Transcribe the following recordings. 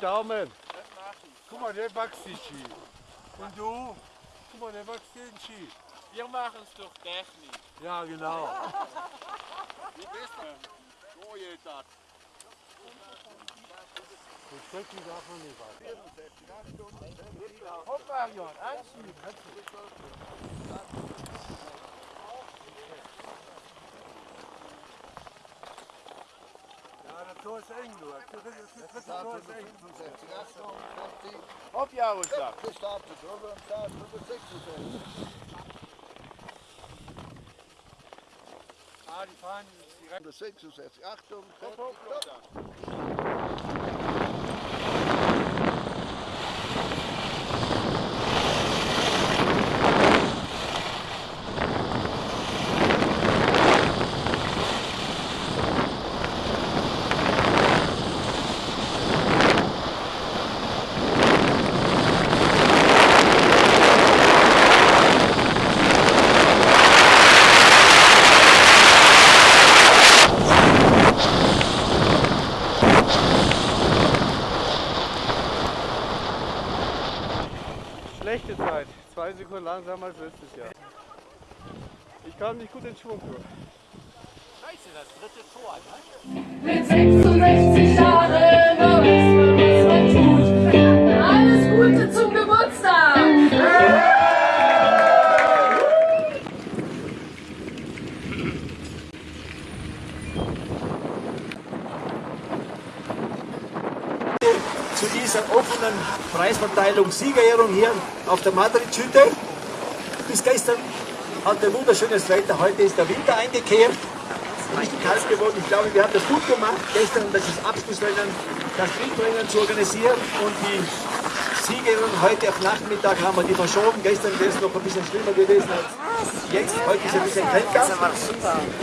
Daumen. Guck mal, der wächst die Ski. Und du? Guck mal, der wächst den Ski. Wir machen es durch Technik. Ja, genau. Wie bist du? So geht das. Das Stöckchen darf man nicht was. Hopp, Marion, anziehen. Das Tor ist eng, du. Das Tor ist eng. Hopp, Jaroslav. Gestartet, drüber und Start, drüber 66. Ah, die fahren direkt. Drüber 66. Achtung, fertig, stopp. Schlechte Zeit. Zwei Sekunden langsamer als letztes Jahr. Ich kam nicht gut in Schwung. Scheiße, das dritte Tor, ne? Mit 66 Jahren noch weiß man, was man tut. Alles Gute zum Geburtstag! zu dieser offenen Preisverteilung, Siegerehrung hier auf der Madrid-Hütte. Bis gestern hatte wunderschönes Wetter, heute ist der Winter eingekehrt. Richtig kalt geworden. Ich glaube, wir haben das gut gemacht, gestern das Abschlussrennen, das Sprintrennen zu organisieren und die Siegerehrung heute auf Nachmittag haben wir die verschoben. Gestern wäre es noch ein bisschen schlimmer gewesen als jetzt. Heute ist ein bisschen kälter.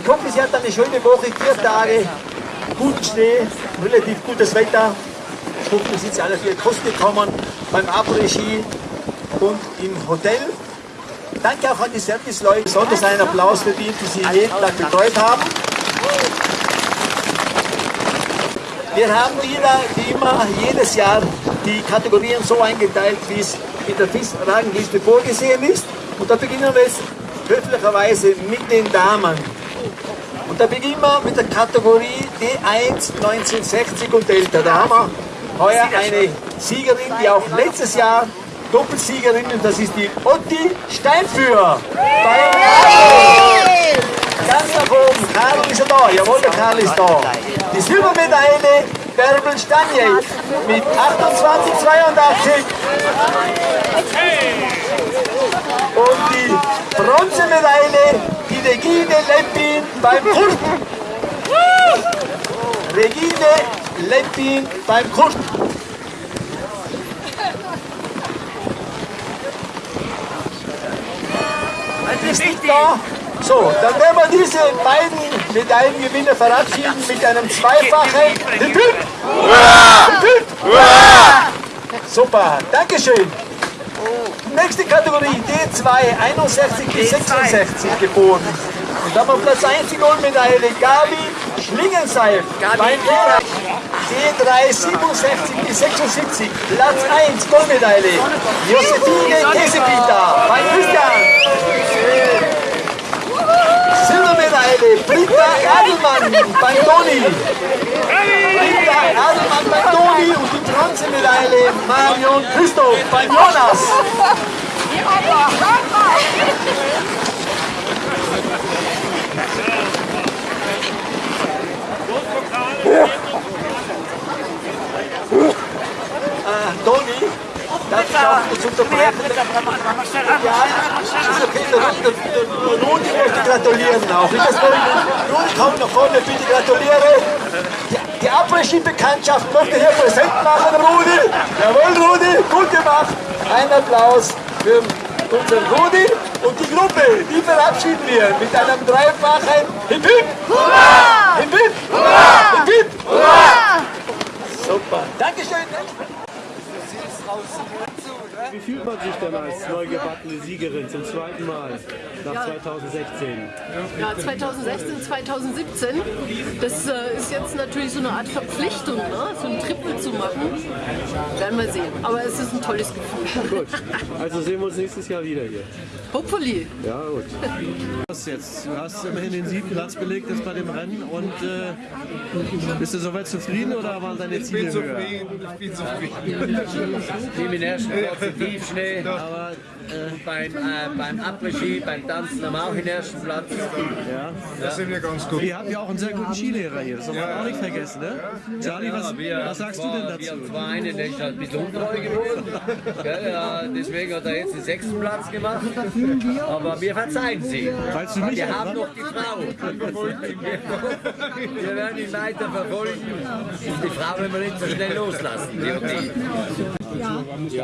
Ich hoffe, Sie hatten eine schöne Woche, vier Tage, guten Schnee, relativ gutes Wetter. Ihr sind alle auf ihre Kosten gekommen beim Après-Ski und im Hotel. Danke auch an die Serviceleute, besonders einen Applaus verdient, die Sie jeden Tag betreut haben. Wir haben wieder, wie immer, jedes Jahr die Kategorien so eingeteilt, wie es in der FIS-Rangliste vorgesehen ist. Und da beginnen wir jetzt höflicherweise mit den Damen. Und da beginnen wir mit der Kategorie D1 1960 und älter. Da haben wir heuer eine Siegerin, die auch letztes Jahr Doppelsiegerin, und das ist die Otti Steinführer. Bei. Ganz nach oben, Karl ist er da, jawohl, der Karl ist da. Die Silbermedaille Bärbel Stanjek mit 28,82. Und die Bronzemedaille, die Regine Leppin beim Kurt. Regine Leppin beim Kurt. Ist nicht da? So, dann werden wir diese beiden Medaillengewinner verabschieden mit einem zweifachen Hip Hip. Hip Hip. Super, Dankeschön. Nächste Kategorie D2, 61 bis 66 geboren. Und da haben wir Platz 1 die Goldmedaille, Gabi Schlingenseil. Beim D3, 67 bis 76, Platz 1 Goldmedaille. Josephine Kesepita. Bei Christian. Silbermedaille, Britta Adelmann beim Toni. Britta Adelmann beim Toni und die Bronzemedaille Marion Christoph beim Jonas. Äh, Toni, darf ich auch kurz unterbrechen? Ja, der Rudi möchte gratulieren auch. Ich das Rudi, komm nach vorne, bitte gratuliere. Die, die Après-Ski-Bekanntschaft möchte hier präsent machen, Rudi. Jawohl, Rudi, gut gemacht. Ein Applaus für unseren Rudi und die Gruppe. Die verabschieden wir mit einem dreifachen Hip Hip. Hurra! Hip Hip. Hurra! Hip Hip. Hurra! Super. Dankeschön. Wie fühlt man sich denn als neu gebackene Siegerin zum zweiten Mal nach Ja. 2016? Ja, 2016, 2017, das äh, ist jetzt natürlich so eine Art Verpflichtung, ne? so ein Triple zu machen. Werden wir sehen. Aber es ist ein tolles Gefühl. Gut, also sehen wir uns nächstes Jahr wieder hier. Hopefully. Ja, gut. Was jetzt? Du hast immerhin den siebten Platz belegt jetzt bei dem Rennen und äh, bist du soweit zufrieden oder waren deine Ich Ziele bin höher? zufrieden, ich bin zufrieden. Platz im Tiefschnee. Aber Beim, äh, beim Après-Ski, beim Tanzen haben wir auch in ersten Platz. ja, Da sind wir ganz gut. ihr habt ja auch einen sehr guten Skilehrer hier, das darf man auch nicht vergessen, ne? Charlie, was, wir, was sagst du zwar, denn Wir dazu? haben zwar einen, der ist halt ein bisschen untreu geworden. Gell, ja, deswegen hat er jetzt den sechsten Platz gemacht. Aber wir verzeihen sie. Weißt du nicht, Wir haben noch die Frau. Wir werden ihn weiter verfolgen. Die Frau werden wir nicht so schnell loslassen. Die die.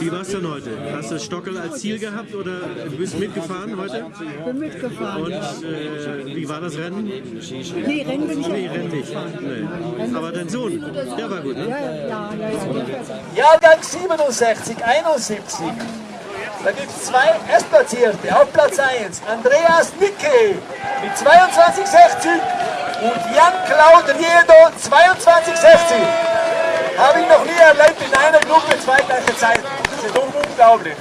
Wie war's denn heute? Hast du Stockel als Ziel gehabt oder bist mitgefahren heute? bin mitgefahren. Und äh, wie war das Rennen? Nee, Rennen bin ich Nee, ja. Rennen nicht. Nee. Aber dein Sohn, der war gut, ne? Ja, ja, ja, ja, ja. Jahrgang 67, 71. Da gibt es zwei Erstplatzierte. Auf Platz 1 Andreas Nicke mit 22,60 und Jan-Claude Riedo 22,60. Habe ich noch nie erlebt in einer Gruppe zwei gleiche Zeiten. Das ist unglaublich.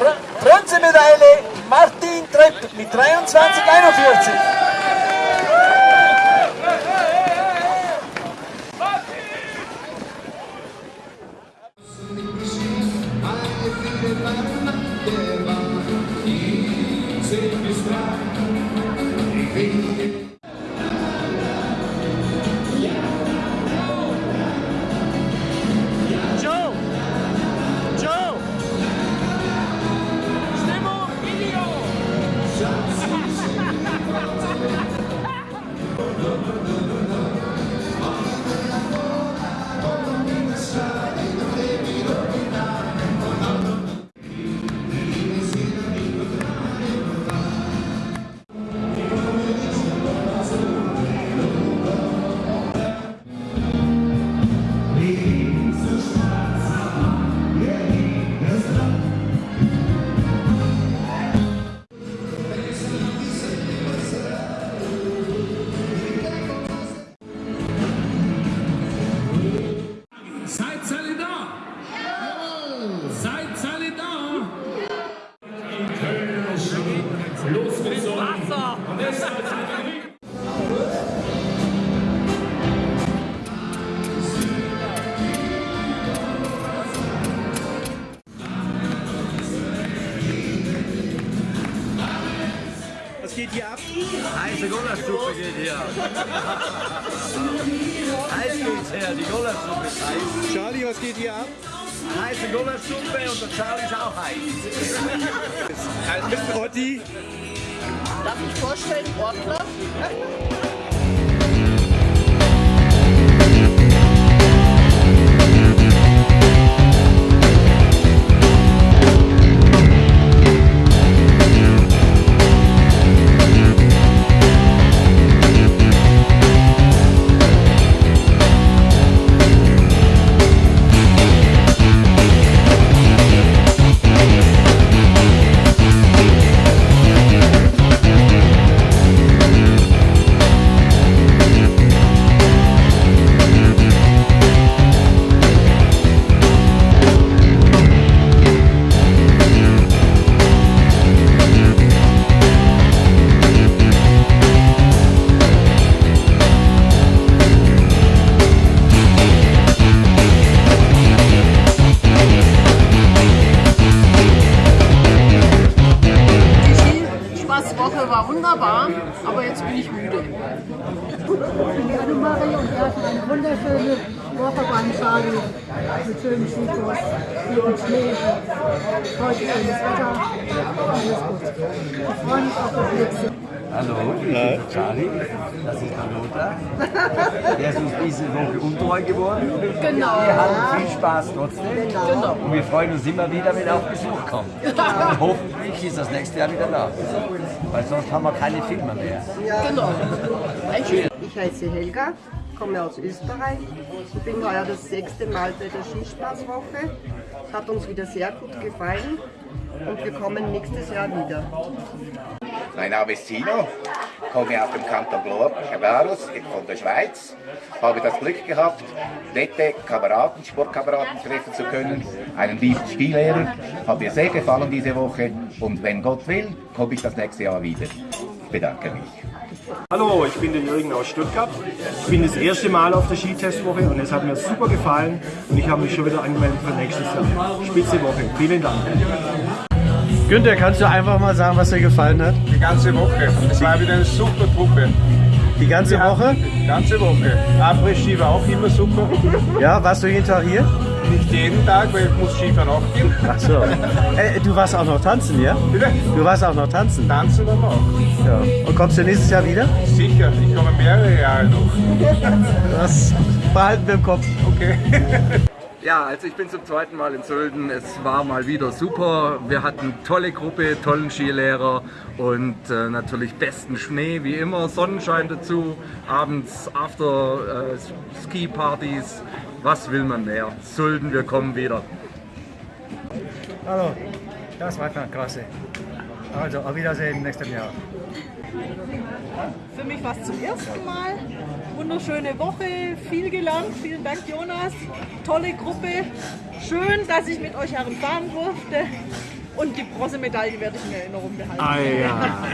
Br Bronzemedaille Martin Trepp mit 23,41. Losgezogen! Wasser! Was geht hier ab? Heiße Gulaschsuppe geht hier. heiß geht's her, die Gulaschsuppe ist heiß. Charlie, was geht hier ab? Heiße Gulaschsuppe und der Charlie ist auch heiß. Otti, Darf ich vorstellen, Ortler? Heute schönes Wetter, alles gut. Ich freue mich auf das nächste. Hallo, ich bin Charlie. Das ist der Lothar. Der ist uns diese Woche untreu geworden. Genau. Wir hatten viel Spaß trotzdem. Genau. Und wir freuen uns immer wieder, wenn er auf Besuch kommt. Und hoffentlich ist das nächste Jahr wieder da. Weil sonst haben wir keine Filme mehr. Genau. Ich heiße Helga, komme aus Österreich und bin heuer das sechste Mal bei der Skispaßwoche. Hat uns wieder sehr gut gefallen und wir kommen nächstes Jahr wieder. Mein Name ist Sino, komme aus dem Kanton Glarus von der Schweiz. Habe das Glück gehabt, nette Kameraden, Sportkameraden treffen zu können, einen lieben Skilehrer. Hat mir sehr gefallen diese Woche und wenn Gott will, komme ich das nächste Jahr wieder. Ich bedanke mich. Hallo, ich bin der Jürgen aus Stuttgart. Ich bin das erste Mal auf der Skitestwoche und es hat mir super gefallen und ich habe mich schon wieder angemeldet für nächstes Jahr. Spitze Woche. Vielen Dank. Günther, kannst du einfach mal sagen, was dir gefallen hat? Die ganze Woche. Es war wieder eine super Truppe. Die ganze Woche? Die ganze Woche. Après-Ski war auch immer super. Ja, warst du jeden Tag hier? Nicht jeden Tag, weil ich muss Skifahren auch gehen. Ach so. Äh, du warst auch noch tanzen, ja? Bitte? Du warst auch noch tanzen? Tanzen aber auch. Ja. Und kommst du nächstes Jahr wieder? Sicher, ich komme mehrere Jahre noch. Das behalten wir im Kopf. Okay. Ja, also ich bin zum zweiten Mal in Sölden. Es war mal wieder super. Wir hatten tolle Gruppe, tollen Skilehrer und äh, natürlich besten Schnee, wie immer, Sonnenschein dazu, abends After äh. Was will man mehr? Sölden, wir kommen wieder. Hallo, das war klasse. Also, auf Wiedersehen nächstes Jahr. Für mich war es zum ersten Mal. Wunderschöne Woche, viel gelernt. Vielen Dank, Jonas. Tolle Gruppe. Schön, dass ich mit euch herumfahren durfte. Und die Bronzemedaille werde ich in Erinnerung behalten. Ah ja.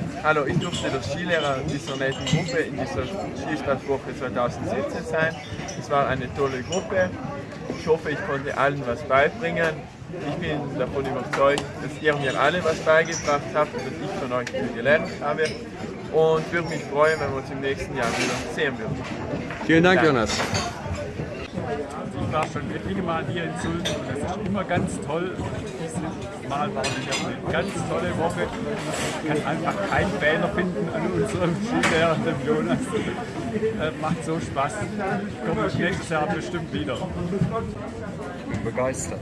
Hallo, ich durfte der Skilehrer dieser netten Gruppe in dieser Skisportwoche 2017 sein. Es war eine tolle Gruppe. Ich hoffe, ich konnte allen was beibringen. Ich bin davon überzeugt, dass ihr mir alle was beigebracht habt und dass ich von euch viel gelernt habe. Und würde mich freuen, wenn wir uns im nächsten Jahr wieder sehen würden. Vielen Dank, Danke. Jonas. Ich war schon etliche Mal hier in Sulden und es ist immer ganz toll. Dieses Mal war wieder eine ganz tolle Woche. Ich kann einfach keinen Fehler finden an unserem Skilehrer, dem Jonas. Äh, macht so Spaß. Ich komme nächstes Jahr bestimmt wieder. Ich bin begeistert.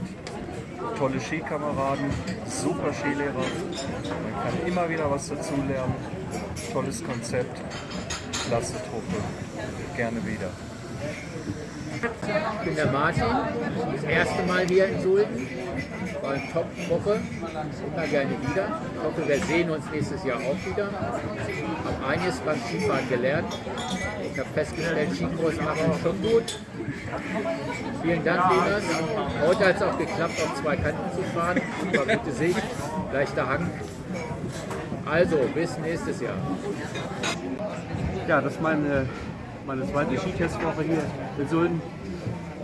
Tolle Skikameraden, super Skilehrer. Man kann immer wieder was dazulernen. Tolles Konzept, klasse Truppe. Gerne wieder. Ich bin der Martin, das erste Mal hier in Sulden. War eine Top-Woche, immer gerne wieder. Ich hoffe, wir sehen uns nächstes Jahr auch wieder. Habe einiges beim Skifahren gelernt. Ich habe festgestellt, Skikurs machen schon gut. Vielen Dank, Jonas. Heute hat es auch geklappt, auf zwei Kanten zu fahren. War gute Sicht, leichter Hang. Also, bis nächstes Jahr. Ja, das ist meine, meine zweite Skitestwoche hier in Sulden.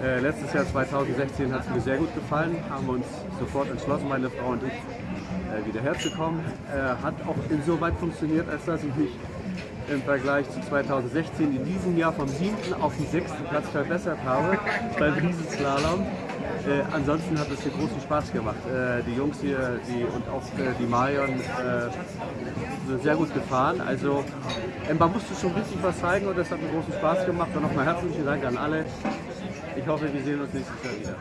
Äh, letztes Jahr 2016 hat es mir sehr gut gefallen, haben uns sofort entschlossen, meine Frau und ich, äh, wieder herzukommen. Äh, hat auch insoweit funktioniert, als dass ich mich im Vergleich zu 2016 in diesem Jahr vom siebten auf den sechsten Platz verbessert habe beim Riesenslalom. Äh, ansonsten hat es hier großen Spaß gemacht. Äh, die Jungs hier die, und auch äh, die Marion äh, sind sehr gut gefahren. Also man musste schon richtig was zeigen und das hat mir großen Spaß gemacht. Und nochmal herzlichen Dank an alle. Ich hoffe, wir sehen uns nächstes Jahr wieder.